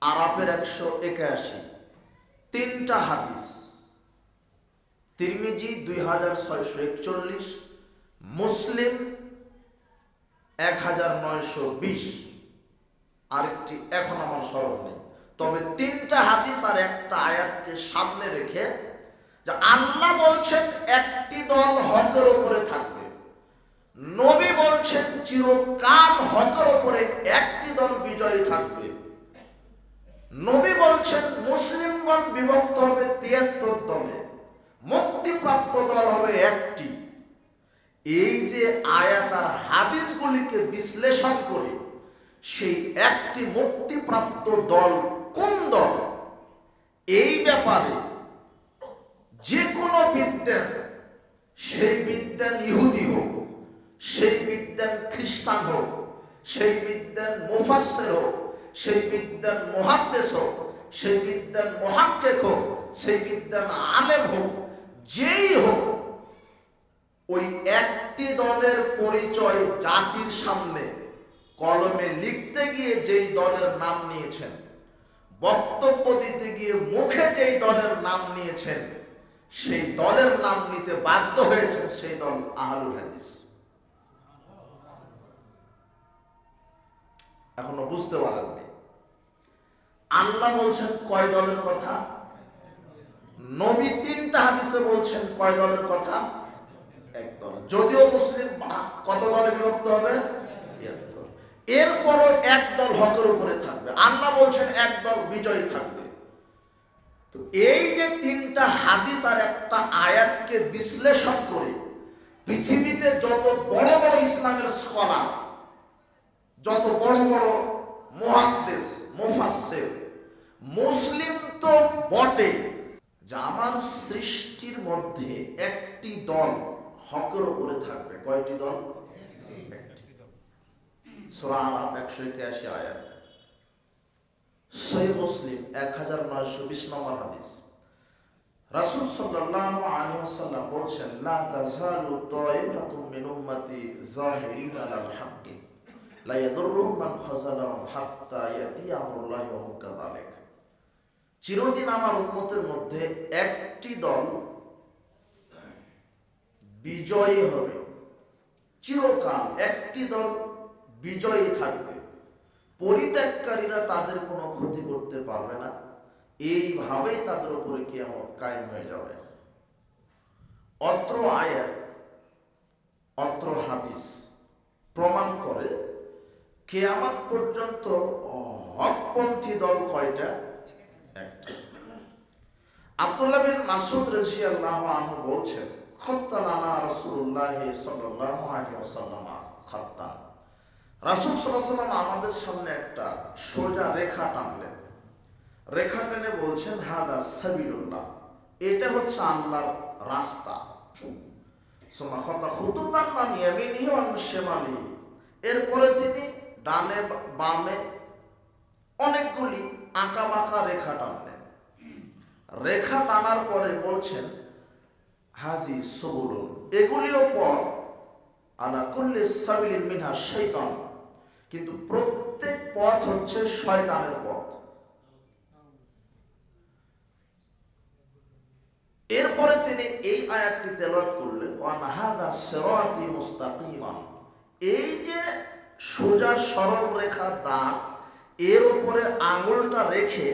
আরাপের একশো একাশি। তিনটা হাদিস। তিরমিজি দুই হাজার ছয়শো একচল্লিশ, মুসলিম এক হাজার নয়শো বিশ। আরেকটি এখন আমার স্মরণ নেই। তবে তিনটা হাদিস আর একটা আয়াতকে সামনে রেখে যে আল্লাহ বলছেন, একটি দল হকের ওপরে থাকবে। নবী বলছেন, চিরকাল হকের ওপরে একটি দল বিজয়ী থাকবে। নবী বলছেন, মুসলিমগণ বিভক্ত হবে তিয়াত্তর দলে, মুক্তিপ্রাপ্ত দল হবে একটি। এই যে আয়াত আর হাদিসগুলিকে বিশ্লেষণ করে, সেই একটি মুক্তিপ্রাপ্ত দল কোন দল? এই ব্যাপারে যে কোনো বিদ্যান, সেই বিদ্যান ইহুদি হোক, সেই বিদ্যান খ্রিস্টান হোক, সেই বিদ্যান মুফাসের হোক সেই বিদ্যান মহাদ্দেশ হোক, সেই বিদ্যান মহাক্কেক হোক, সেই বিদ্যান আলেম হোক, যেই হোক, ওই একটি দলের পরিচয় জাতির সামনে কলমে লিখতে গিয়ে যেই দলের নাম নিয়েছেন, বক্তব্য দিতে গিয়ে মুখে যেই দলের নাম নিয়েছেন, সেই দলের নাম নিতে বাধ্য হয়েছেন সেই দল আহলুল হাদিস। এখনও বুঝতে পারেননি। আল্লাহ বলছেন কয় দলের কথা? নবী তিনটা হাদিসে বলছেন কয় দলের কথা? এক দল। যদিও মুসলিম কত দলে বিভক্ত হবে? এরপরও এক দল হকের উপরে থাকবে। আল্লাহ বলছেন এক দল বিজয়ী থাকবে। তো এই যে তিনটা হাদিস আর একটা আয়াতকে বিশ্লেষণ করে পৃথিবীতে যত বড় বড় ইসলামের স্কলার যত বড় বড় মহাদ্দেশ, মুফাসসির মুসলিম তো বটে আমার সৃষ্টির মধ্যে একটি দল হকের উপরে থাকবে। কয়টি দল? একশো একাশি আয়াত। সহি মুসলিম এক হাজার নয়শো বিশ নম্বর হাদিস। রাসূল সাল্লাল্লাহু আলাইহি ওয়াসাল্লাম বলছেন, লা হাত্তা চিরদিন আমার উম্মতের মধ্যে একটি দল বিজয়ী হবে। চিরকাল একটি দল বিজয়ী থাকবে। পরিত্যাগকারীরা তাদের কোনো ক্ষতি করতে পারবে না। এইভাবেই তাদের উপরে কি কিয়ামত কায়েম হয়ে যাবে। অত্র আয়াত, অত্র হাদিস প্রমাণ করে কেয়ামত পর্যন্ত হকপন্থী দল কয়টা? একটা আব্দুল্লাহ বিন মাসুদ রাজিয়াল্লাহ আনহু বলছেন খত্তালানা রাসূলুল্লাহ সাল্লাল্লাহু আলাইহি ওয়াসাল্লাম খত্তান রাসূল সাল্লাল্লাহু আমাদের সামনে একটা সোজা রেখা টানলেন। রেখা টেনে বলছেন, হাদা সাবিলুল্লাহ, এটা হচ্ছে আল্লাহর রাস্তা। খুতুতান এরপরে তিনি ডানে বামে অনেকগুলি আঁকা বাঁকা রেখা টানলেন রেখা টানার পরে বলছেন, হাজি সবুলুন, এগুলিও পর, আলা করলে সাবিলিন মিনহা শৈতান কিন্তু প্রত্যেক পথ হচ্ছে শয়তানের পথ। এরপরে তিনি এই আয়াতটি তেলাওয়াত করলেন, ওয়ান হাদা সিরাতি মুস্তাকিমান। এই যে সোজা সরল রেখা দাগ এর উপরে আঙুলটা রেখে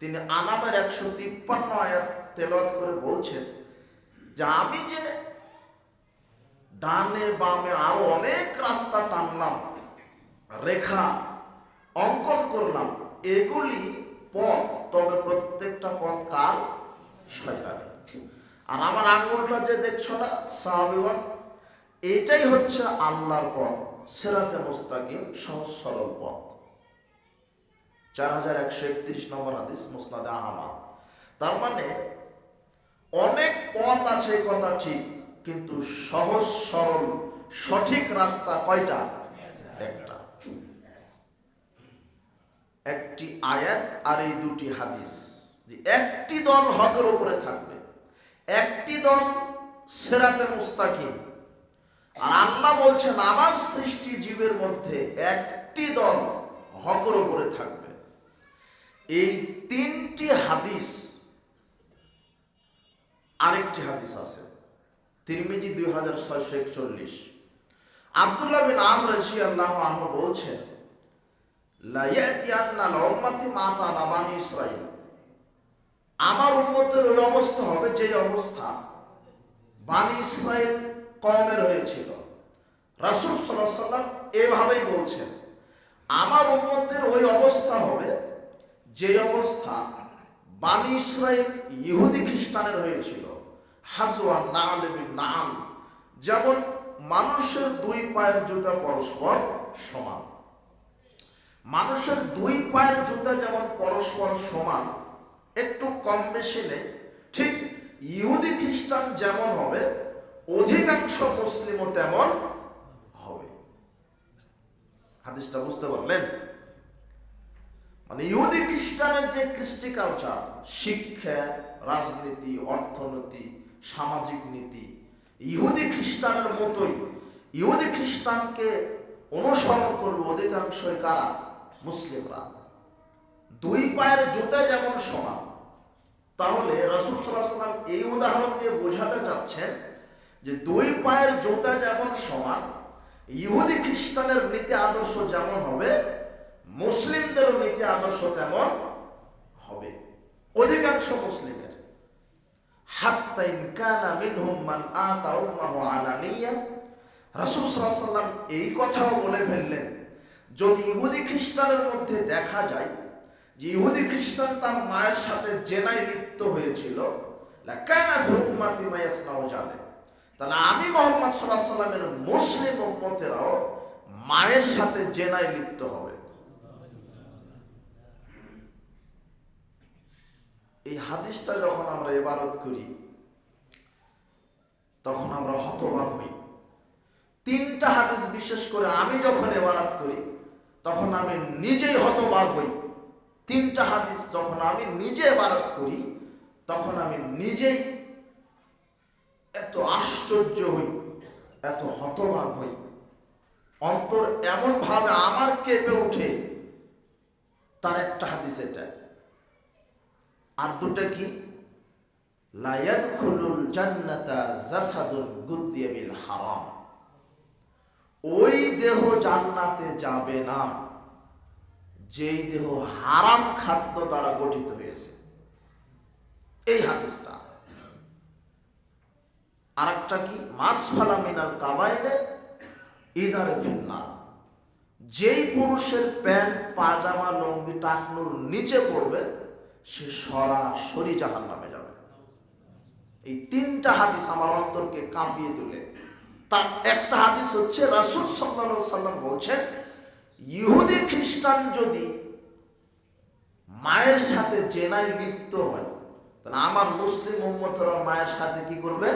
তিনি আনামের একশো তিপ্পান্ন আয়াত তেলাওয়াত করে বলছেন যে আমি যে ডানে বামে আরও অনেক রাস্তা টানলাম, রেখা অঙ্কন করলাম, এগুলি পথ, তবে প্রত্যেকটা পথ কার? শয়তানি আর আমার আঙ্গুলটা যে দেখছ না, সাহাবিগণ, এটাই হচ্ছে আল্লাহর পথ, সেরাতে মুস্তাকিম, সহজ সরল পথ। চার হাজার একশো একত্রিশ নম্বর হাদিস মুস্তাদে আহমাদ। তার মানে অনেক পথ আছে কথা ঠিক, কিন্তু সহজ, সরল, সঠিক রাস্তা কয়টা? একটা। একটি আয়াত আর এই দুটি হাদিস। একটি দল হকের উপরে থাকবে, একটি দল সেরাতে মুস্তাকিম। আর আল্লাহ বলছেন, আমার সৃষ্টি জীবের মধ্যে একটি দল হকের উপরে থাকবে। এই তিনটি হাদিস, আরেকটি হাদিস আছে। তিরমিজি দুই হাজার ছয়শো একচল্লিশ। আবদুল্লাহ বিন আমর রাজি আল্লাহ আহ বলছেন আমার উন্মতের ওই অবস্থা হবে যে অবস্থা বানি ইসরাইল কমের হয়েছিল। রাসুল সাল্লাম এভাবেই বলছেন, আমার উন্মতের ওই অবস্থা হবে যে অবস্থা বানি ইসরাইল ইহুদি খ্রিস্টানের হয়েছিল হাজুয়া নাল নাল যেমন মানুষের দুই পায়ের জুতা পরস্পর সমান। মানুষের দুই পায়ের জুতা যেমন পরস্পর সমান, একটু কম বেশি নেই ঠিক ইহুদি খ্রিস্টান যেমন হবে, অধিকাংশ মুসলিমও তেমন হবে। হাদিসটা বুঝতে পারলেন? মানে ইহুদি খ্রিস্টানের যে কৃষ্টি কালচার শিক্ষা, রাজনীতি, অর্থনীতি, সামাজিক নীতি, ইহুদি খ্রিস্টানের মতোই ইহুদি খ্রিস্টানকে অনুসরণ করবে অধিকাংশই কারা? মুসলিমরা। দুই পায়ের জুতা যেমন সমান, তাহলে রসুল সাল্লাম এই উদাহরণ দিয়ে বোঝাতে চাচ্ছেন যে দুই পায়ের জুতা যেমন সমান, ইহুদি খ্রিস্টানের নীতি আদর্শ যেমন হবে মুসলিমদেরও নীতি আদর্শ তেমন হবে। অধিকাংশ মুসলিমের। এই কথাও বলে ফেললেন, যদি ইহুদি খ্রিস্টানের মধ্যে দেখা যায় যে ইহুদি খ্রিস্টান তার মায়ের সাথে জেনায় লিপ্ত হয়েছিল তাহলে আমি মোহাম্মদ আলাইহি সাল্লামের মুসলিম উম্মতেরাও মায়ের সাথে জেনায় লিপ্ত হবে। এই হাদিসটা যখন আমরা এবারত করি, তখন আমরা হতবাক হই। তিনটা হাদিস বিশেষ করে আমি যখন এবারত করি, তখন আমি নিজেই হতবাক হই। তিনটা হাদিস যখন আমি নিজে এবারত করি, তখন আমি নিজেই এত আশ্চর্য হই, এত হতবাক হই। অন্তর এমন ভাবে আমার কেঁপে ওঠে, তার একটা হাদিস এটা। আর দুটা কি? লায়াদখুলুল জান্নাতা জাসাদুন গুদিয়া বিল হারাম। ওই দেহ জান্নাতে যাবে না। যেই দেহ হারাম খাদ্য দ্বারা গঠিত হয়েছে। এই হাদিসটা। আর একটা কি? মাসফালা মিনাল কাবাইলে ইজারে ফিন্নার। যেই পুরুষের প্যান্ট, পাজামা লঙ্গি টাকনুর নিচে পড়বে সে সরাসরি জাহান নামে যাবে। এই তিনটা হাদিস আমার অন্তরকে কাঁপিয়ে তোলে। তার একটা হাদিস হচ্ছে, রাসুল সাল্লা সাল্লাম বলছেন, ইহুদি খ্রিস্টান যদি মায়ের সাথে জেনায় লিপ্ত হয়, তাহলে আমার মুসলিম উম্মতরা মায়ের সাথে কি করবে?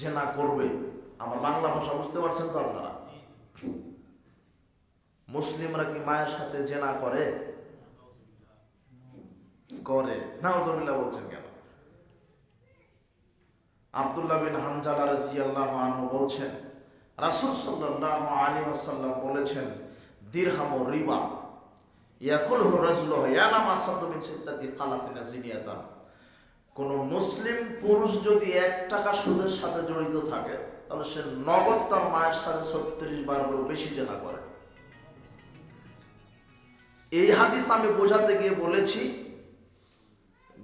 জেনা করবে। আমার বাংলা ভাষা বুঝতে পারছেন তো আপনারা? মুসলিমরা কি মায়ের সাথে জেনা করে? করে নাওজবিল্লাহ বলছেন কেন? আব্দুল্লাহ বিন হানজালা রাজিয়াল্লাহ আনহু বলছেন, রাসূল সাল্লাল্লাহু আলাইহি ওয়াসাল্লাম বলেছেন, দিরহাম রিবা, ইয়াকুলহু রাজুলু ইয়ানাম আসাদু মিন সিত্তাতি খালাফিনা জিনিয়াতান কোন মুসলিম পুরুষ যদি এক টাকা সুদের সাথে জড়িত থাকে, তাহলে সে নগদ তার মায়ের সাথে ছত্রিশ বারেরও বেশি জেনা করে। এই হাদিস আমি বোঝাতে গিয়ে বলেছি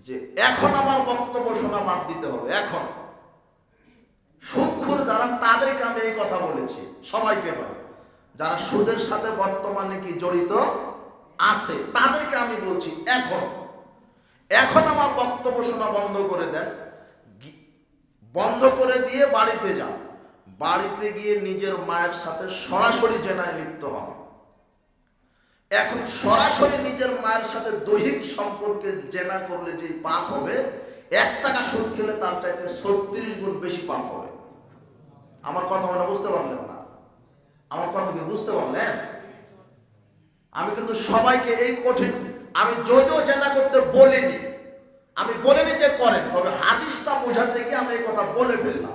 যে এখন আমার বক্তব্য শোনা বাদ দিতে হবে, এখন। সুক্ষুর যারা, তাদেরকে আমি এই কথা বলেছি সবাইকে নয় যারা সুদের সাথে বর্তমানে কি জড়িত আছে, তাদেরকে আমি বলছি, এখন। এখন আমার বক্তব্য শোনা বন্ধ করে দেন। বন্ধ করে দিয়ে বাড়িতে যান। বাড়িতে গিয়ে নিজের মায়ের সাথে সরাসরি জেনায় লিপ্ত হন। এখন সরাসরি নিজের মায়ের সাথে দৈহিক সম্পর্কে জেনা করলে যে পাপ হবে, এক টাকা সুদ খেলে তার চাইতে ছত্রিশ গুণ বেশি পাপ হবে। আমার কথা মানে বুঝতে পারলেন না। আমার কথা কি বুঝতে পারলেন? আমি কিন্তু সবাইকে এই কঠিন, আমি যদিও জেনা করতে বলিনি, আমি বলিনি যে করেন, তবে হাদিসটা বোঝাতে গিয়ে আমি এই কথা বলে ফেললাম।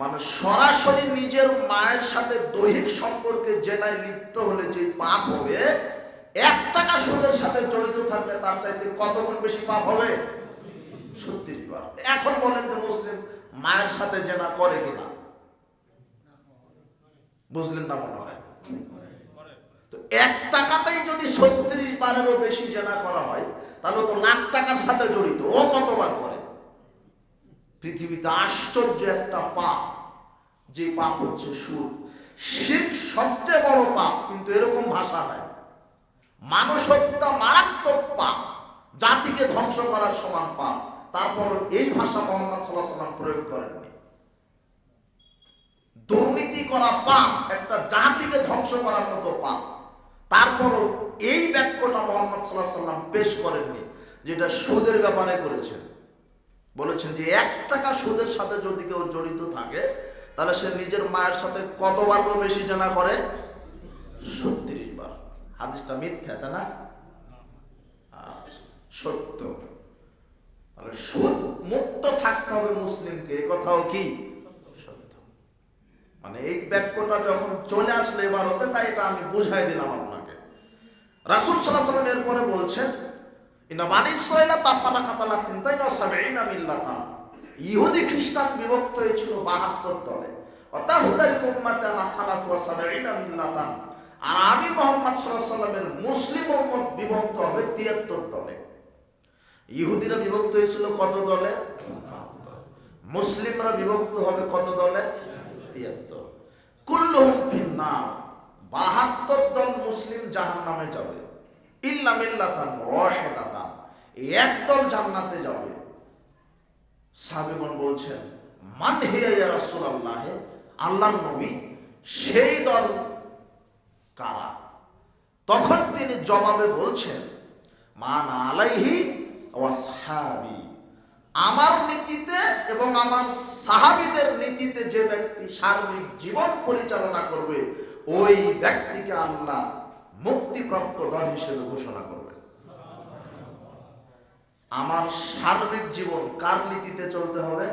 মানে সরাসরি নিজের মায়ের সাথে দৈহিক সম্পর্কে জেনায় লিপ্ত হলে যে পাপ হবে, এক টাকা সুদের সাথে জড়িত থাকলে তার চাইতে কত গুণ বেশি পাপ হবে? ছত্রিশ বার। এখন বলেন তো মুসলিম মায়ের সাথে জেনা করে কিনা? বুঝলেন না মনে হয়? তো এক টাকাতেই যদি ছত্রিশ বারেরও বেশি জেনা করা হয়, তাহলে তো লাখ টাকার সাথে জড়িত। ও কতবার করে? পৃথিবীতে আশ্চর্য একটা পাপ, যে পাপ হচ্ছে সুদ। শিখ সবচেয়ে বড় পাপ, কিন্তু এরকম ভাষা নাই। মানুষ হত্যা মারাত্মক পাপ, জাতিকে ধ্বংস করার সমান পাপ। তারপর এই ভাষা মোহাম্মদ সাল্লাহ সাল্লাম প্রয়োগ করেননি দুর্নীতি করা পাপ, একটা জাতিকে ধ্বংস করার মতো পাপ। তারপরও এই বাক্যটা মোহাম্মদ সাল্লাহ সাল্লাম পেশ করেননি, যেটা সুদের ব্যাপারে করেছেন। বলেছেন যে এক টাকা সুদের সাথে যদি কেউ জড়িত থাকে, তাহলে সে নিজের মায়ের সাথে কতবার বেশি জানা করে? ছত্রিশ বার। হাদিসটা মিথ্যা, তাই না? সত্য। তাহলে সুদ মুক্ত থাকতে হবে মুসলিমকে, এ কথাও কি? সত্য। মানে এই বাক্যটা যখন চলে আসলো এবার হতে তাই এটা আমি বুঝাই দিলাম আপনাকে। রাসুল সাল্লাহ সাল্লাম এরপরে বলছেন ইহুদি খ্রিস্টান বিভক্ত হয়েছিল বাহাত্তর দলে। আর আমি মোহাম্মদ সাল্লামের মুসলিম উম্মত বিভক্ত হবে তিয়াত্তর দলে। ইহুদিরা বিভক্ত হয়েছিল কত দলে? মুসলিমরা বিভক্ত হবে কত দলে? তিয়াত্তর। কুল্লুহুম ফিন্নার। বাহাত্তর দল মুসলিম জাহান নামে যাবে। ইল্লা মিল্লাতান ওয়াহিদাতান। এক দল জান্নাতে যাবে। সাহাবীগণ বলছেন, মান হিয়া ইয়া রাসূলুল্লাহ? আল্লাহর নবী, সেই দল কারা? তখন তিনি জবাবে বলছেন, মান আলাইহি ওয়াসহাবি আমার নীতিতে এবং আমার সাহাবিদের নীতিতে যে ব্যক্তি সার্বিক জীবন পরিচালনা করবে, ওই ব্যক্তিকে আল্লাহ মুক্তিপ্রাপ্ত দল হিসেবে ঘোষণা করবে আমার সার্বিক জীবন কার নীতিতে চলতে হবে?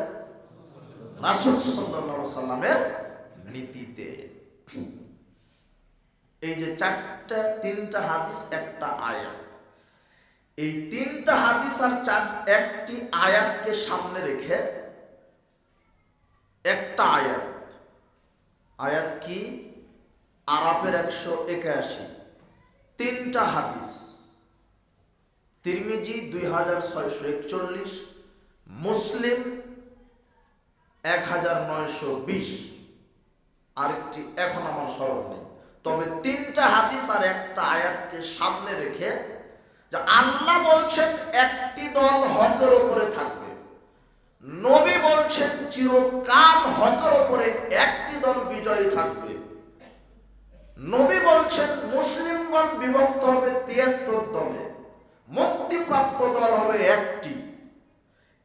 রাসুল সাল্লামের নীতিতে। এই যে চারটা, তিনটা হাদিস, একটা আয়াত। এই তিনটা হাদিস আর চার, একটি আয়াতকে সামনে রেখে একটা আয়াত। আয়াত কি? আরাবের একশো একাশি। তিনটা হাদিস। তিরমিজি দুই হাজার ছয়শো একচল্লিশ, মুসলিম এক হাজার নয়শো বিশ। আরেকটি এখন আমার স্মরণ নেই। তবে তিনটা হাদিস আর একটা আয়াতকে সামনে রেখে যে আল্লাহ বলছেন, একটি দল হকের ওপরে থাকবে। নবী বলছেন, চিরকাল হকের ওপরে একটি দল বিজয়ী থাকবে। নবী বলছেন, মুসলিমগণ বিভক্ত হবে তিয়াত্তর দলে, মুক্তিপ্রাপ্ত দল হবে একটি।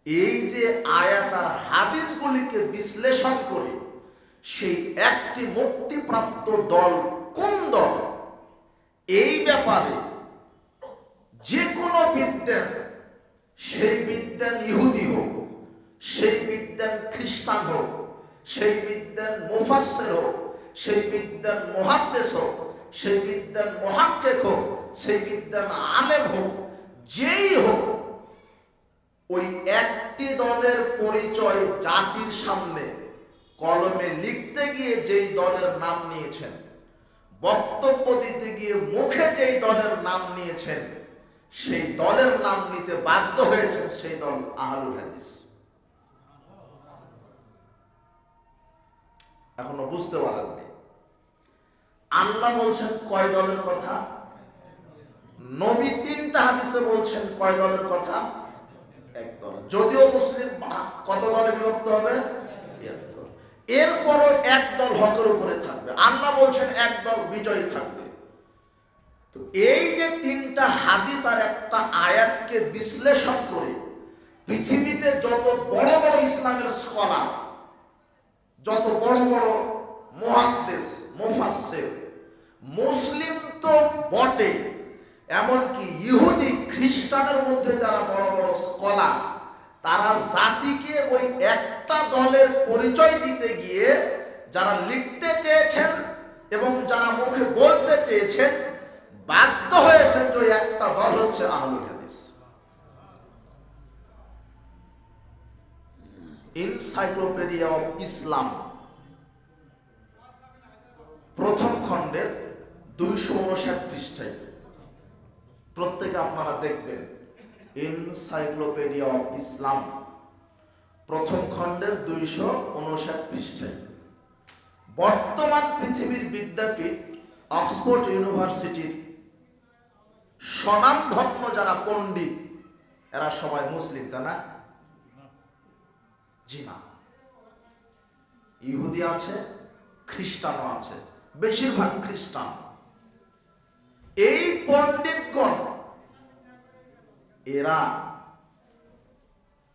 এই যে আয়াত আর হাদিসগুলিকে বিশ্লেষণ করে, সেই একটি মুক্তিপ্রাপ্ত দল কোন দল? এই ব্যাপারে যে কোনো বিদ্যান, সেই বিদ্যান ইহুদি হোক, সেই বিদ্যান খ্রিস্টান হোক, সেই বিদ্যান মুফাসের হোক সেই বিদ্যান মহাদ্দেশ হোক, সেই বিদ্যান মহাক্কেক হোক, সেই বিদ্যান আলেম হোক, যেই হোক, ওই একটি দলের পরিচয় জাতির সামনে কলমে লিখতে গিয়ে যেই দলের নাম নিয়েছেন, বক্তব্য দিতে গিয়ে মুখে যেই দলের নাম নিয়েছেন, সেই দলের নাম নিতে বাধ্য হয়েছেন সেই দল আহলুল হাদিস। এখনও বুঝতে পারেননি। আল্লাহ বলছেন কয় দলের কথা? নবী তিনটা হাদিসে বলছেন কয় দলের কথা? এক দল। যদিও মুসলিম কত দলে বিভক্ত হবে? এরপরও এক দল হকের উপরে থাকবে। আল্লাহ বলছেন এক দল বিজয়ী থাকবে। তো এই যে তিনটা হাদিস আর একটা আয়াতকে বিশ্লেষণ করে পৃথিবীতে যত বড় বড় ইসলামের স্কলার যত বড় বড় মহাদ্দেশ, মুফাসসির মুসলিম তো বটে, এমনকি ইহুদি খ্রিস্টানের মধ্যে যারা বড় বড় স্কলার, তারা জাতিকে ওই একটা দলের পরিচয় দিতে গিয়ে যারা লিখতে চেয়েছেন এবং যারা মুখে বলতে চেয়েছেন, বাধ্য হয়েছে তো একটা দল হচ্ছে আহলুল হাদিস। ইনসাইক্লোপিডিয়া অফ ইসলাম প্রথম খণ্ডের দুইশো উনষাট পৃষ্ঠায়। প্রত্যেকে আপনারা দেখবেন ইনসাইক্লোপিডিয়া অফ ইসলাম প্রথম খণ্ডের দুইশো উনষাট পৃষ্ঠায়। বর্তমান পৃথিবীর বিদ্যাপীঠ, অক্সফোর্ড ইউনিভার্সিটির স্বনামধন্য যারা পণ্ডিত, এরা সবাই মুসলিম, তাই না? জি ইহুদি আছে, খ্রিস্টানও আছে, বেশিরভাগ খ্রিস্টান। এই পণ্ডিতগণ, এরা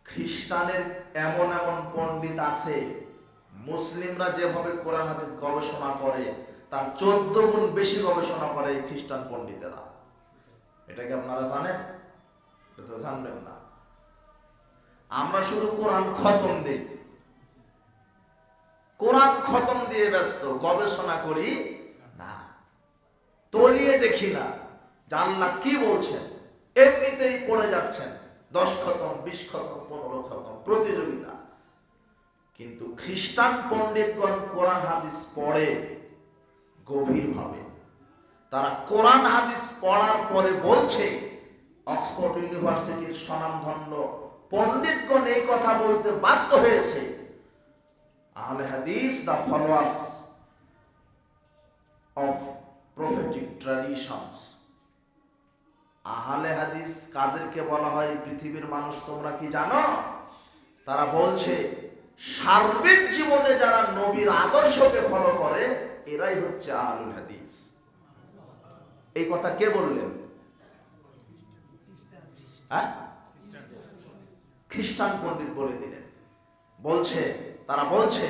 খ্রিস্টানের এমন এমন পণ্ডিত আছে, মুসলিমরা যেভাবে কোরআন হাদিস গবেষণা করে, তার চোদ্দ গুণ বেশি গবেষণা করে এই খ্রিস্টান পণ্ডিতেরা। এটা কি আপনারা জানেন? এটা তো জানবেন না। আমরা শুধু কোরআন খতম দিই। কোরআন খতম দিয়ে ব্যস্ত, গবেষণা করি তলিয়ে দেখি না। জানলা কি বলছেন এমনিতেই পড়ে যাচ্ছেন। দশ খতম, বিশ খতম, পনেরো খতম, প্রতিযোগিতা। কিন্তু খ্রিস্টান পণ্ডিতগণ কোরআন হাদিস পড়ে গভীরভাবে। তারা কোরআন হাদিস পড়ার পরে বলছে, অক্সফোর্ড ইউনিভার্সিটির স্বনামধন্য পণ্ডিতগণ এই কথা বলতে বাধ্য হয়েছে। Ahle Hadith the followers of prophetic traditions Ahle Hadith কাদেরকে বলা হয়, পৃথিবীর মানুষ তোমরা কি জানো? তারা বলছে, সার্বিক জীবনে যারা নবীর আদর্শকে ফলো করে, এরাই হচ্ছে আহলুল হাদিস। এই কথা কে বললেন? হ্যাঁ? খ্রিস্টান পণ্ডিত বলে দিলেন। বলছে, তারা বলছে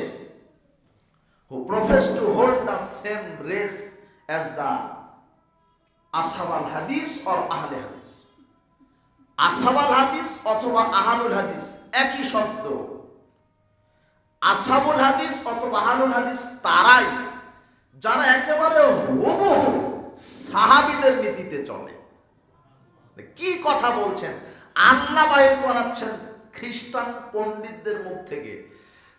who profess to hold the same race as the আসাবাল হাদিস অর আহলে হাদিস আসাবাল হাদিস অথবা আহালুল হাদিস একই শব্দ। আসাবুল হাদিস অথবা আহালুল হাদিস তারাই, যারা একেবারে হুবহু সাহাবিদের নীতিতে চলে। কি কথা বলছেন? আল্লাহ বাহির করাচ্ছেন খ্রিস্টান পণ্ডিতদের মুখ থেকে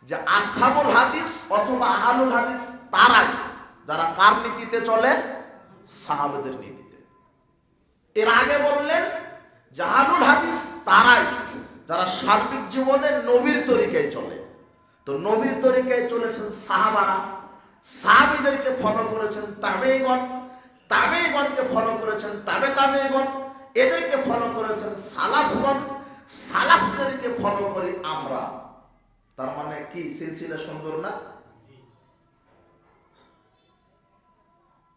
যে আসাবুল হাদিস অথবা আহালুল হাদিস তারাই। যারা কার নীতিতে চলে? সাহাবেদের নীতিতে। এর আগে বললেন জাহানুল হাদিস তারাই যারা সার্বিক জীবনে নবীর তরিকায় চলে। তো নবীর তরিকায় চলেছেন সাহাবারা। সাহাবিদেরকে ফলো করেছেন তাবেগণ তাবেগণকে ফলো করেছেন তাবে তাবেগণ এদেরকে ফলো করেছেন সালাফগণ। সালাফদেরকে ফলো করি আমরা। তার মানে কি? সিলসিলা সুন্দর না?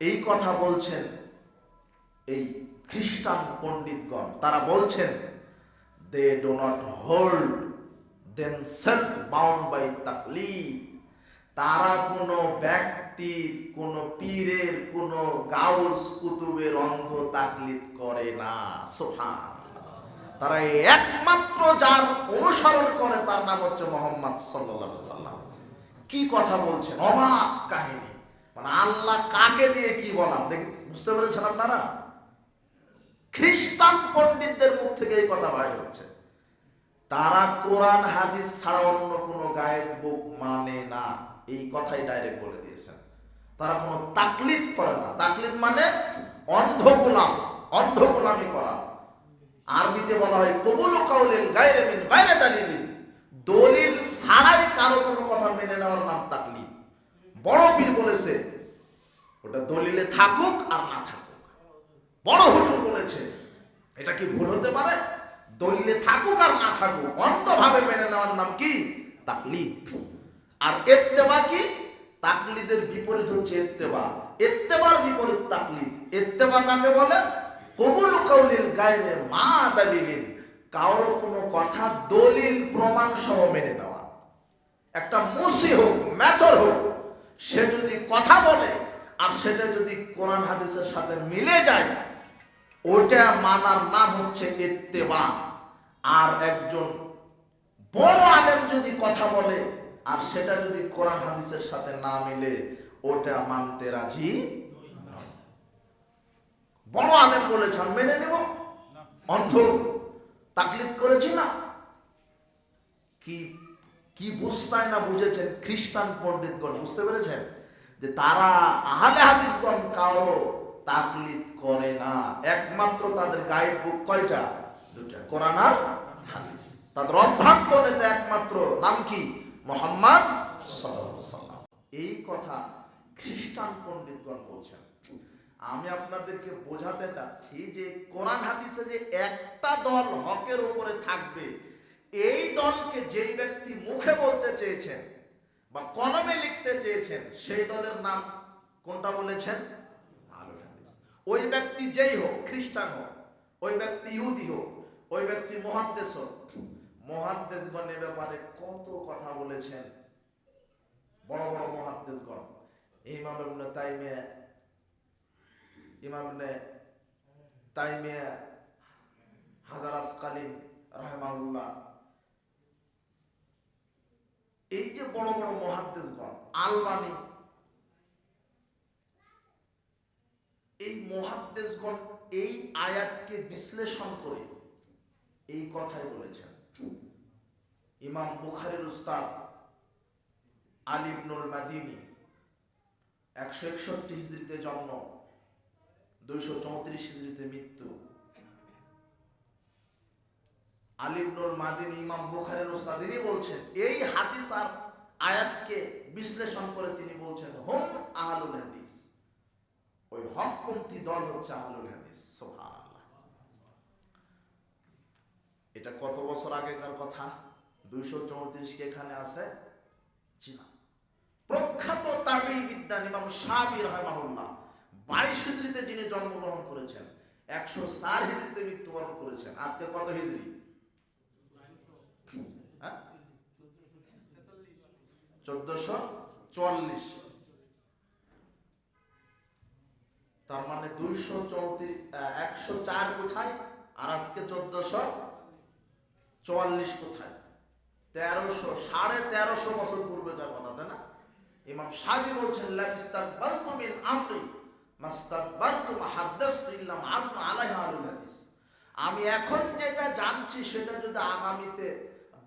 এই কথা বলছেন এই খ্রিস্টান পণ্ডিতগণ। তারা বলছেন they do not hold them self bound by তাকলি তারা কোনো ব্যক্তির, কোনো পীরের, কোনো গাউস কুতুবের অন্ধ তাকলিদ করে না। সোফান তারা একমাত্র যার অনুসরণ করে তার নাম হচ্ছে মোহাম্মদ সাল্লাহ সাল্লাম কি কথা বলছেন? অবাক কাহিনী। মানে আল্লাহ কাকে দিয়ে কি বলাম? দেখি, বুঝতে পেরেছেন আপনারা? খ্রিস্টান পণ্ডিতদের মুখ থেকে এই কথা বাইর হচ্ছে। তারা কোরআন, হাদিস ছাড়া অন্য কোনো গায়েব বুক মানে না। এই কথাই ডাইরেক্ট বলে দিয়েছেন। তারা কোনো তাকলিদ করে না। তাকলিদ মানে অন্ধ গোলাম অন্ধ গোলামি করা। আরবিতে বলা হয়, কবুল কাউলিল গায়রে মিন বাইরে দালিলিন। দলিল ছাড়াই কারও কোনো কথা মেনে নেওয়ার নাম তাকলিদ। বড় পীর বলেছে, ওটা দলিলে থাকুক আর না থাকুক। বড় হুজুর বলেছে, এটা কি ভুল হতে পারে? দলিলে থাকুক আর না থাকুক, অন্ধভাবে মেনে নেওয়ার নাম কি? তাকলিদ। আর এত্তেবা কি? তাকলিদের বিপরীত হচ্ছে এত্তেবা। এত্তেবার বিপরীত তাকলিদ। এত্তেবা কাকে বলে? কবুল কৌলিল গায়রে মা দালিলিন। কারও কোনো কথা দলিল প্রমাণ সহ মেনে নেওয়া। একটা মুসি হোক, ম্যাথর হোক সে যদি কথা বলে আর সেটা যদি কোরআন হাদিসের সাথে মিলে যায় ওটা মানার নাম হচ্ছে ইত্তেবা। আর একজন বড় আলেম যদি কথা বলে আর সেটা যদি কোরআন হাদিসের সাথে না মিলে ওটা মানতে রাজি বড় আলেম বলেছে, আমি মেনে নেব। অন্ধ, তাকলিদ করেছি না। কি কি বুঝতায় না বুঝেছেন খ্রিস্টান পণ্ডিতগণ, বুঝতে পেরেছেন? যে তারা আহলে হাদিসগণ কারও তাকলিদ করে না। একমাত্র তাদের গাইড বুক কয়টা? দুটা কোরআন আর হাদিস। তাদের অভ্রান্ত নেতা একমাত্র নাম কি? মোহাম্মদ। এই কথা খ্রিস্টান পণ্ডিতগণ বলছেন। আমি আপনাদেরকে বোঝাতে চাচ্ছি যে কোরআন হাদিসে যে একটা দল হকের উপরে থাকবে এই দলকে যেই ব্যক্তি মুখে বলতে চেয়েছেন বা কলমে লিখতে চেয়েছেন, সেই দলের নাম কোনটা বলেছেন? ওই ব্যক্তি যেই হোক, খ্রিস্টান হোক, ওই ব্যক্তি ইহুদি হোক, ওই ব্যক্তি মহাদ্দেশ হোক মহাদ্দেশগণ এ ব্যাপারে কত কথা বলেছেন। বড় বড় মহাদ্দেশগণ ইমাম ইবনে তাইমিয়া, ইমাম তাইমিয়া, হাজার আসকালিম রাহমাউল্লাহ এই যে বড় বড় মহাদ্দেশগণ, আলবানি, এই মহাদ্দেশগণ এই আয়াতকে বিশ্লেষণ করে এই কথাই বলেছেন। ইমাম বুখারের উস্তাদ আলিবনুল মাদিনী একশো একষট্টি হিজড়িতে জন্ম, দুইশো চৌত্রিশ হিজড়িতে মৃত্যু। আলিবনুল মাদিনী, ইমাম বুখারের উস্তাদ তিনি বলছেন, এই হাদিস আর আয়াতকে বিশ্লেষণ করে তিনি বলছেন, হোম আহলুল হাদিস। ওই হকপন্থী দল হচ্ছে আহলুল হাদিস, সুবহানাল্লাহ। এটা কত বছর আগেকার কথা? দুইশো চৌত্রিশ কে এখানে আছে? জি না। প্রখ্যাত তাবেই বিদ্যান ইমাম সাহাবী রাহমাহুল্লাহ, বাইশ হিজড়িতে যিনি জন্মগ্রহণ করেছেন, একশো চার হিজড়িতে মৃত্যুবরণ করেছেন, আজকে কত হিজড়ি হ্যাঁ চোদ্দশো চুয়াল্লিশ। তার মানে দুইশো চৌত্রিশ একশো চার কোথায় আর আজকে চোদ্দশো চুয়াল্লিশ কোথায়? তেরোশো, সাড়ে তেরোশো বছর পূর্বেকার কথা, তাই না? ইমাম সাবি বলছেন আমরি হাদিস। আমি এখন যেটা জানছি, সেটা যদি আগামীতে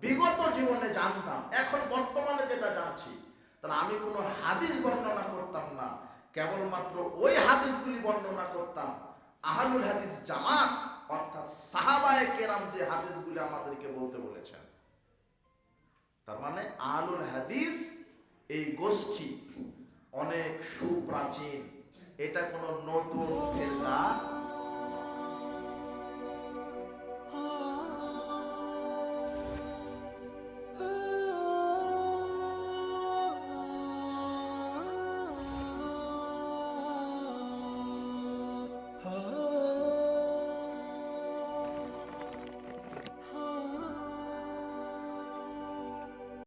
বিগত জীবনে জানতাম, এখন বর্তমানে যেটা জানছি, তাহলে আমি কোনো হাদিস বর্ণনা করতাম না, কেবলমাত্র ওই হাদিসগুলি বর্ণনা করতাম। আহলুল হাদিস জামাত, অর্থাৎ সাহাবায়ে কেরাম যে হাদিসগুলি আমাদেরকে বলতে বলেছেন। তার মানে আহলুল হাদিস এই গোষ্ঠী অনেক সুপ্রাচীন, এটা কোনো নতুন ফেরকা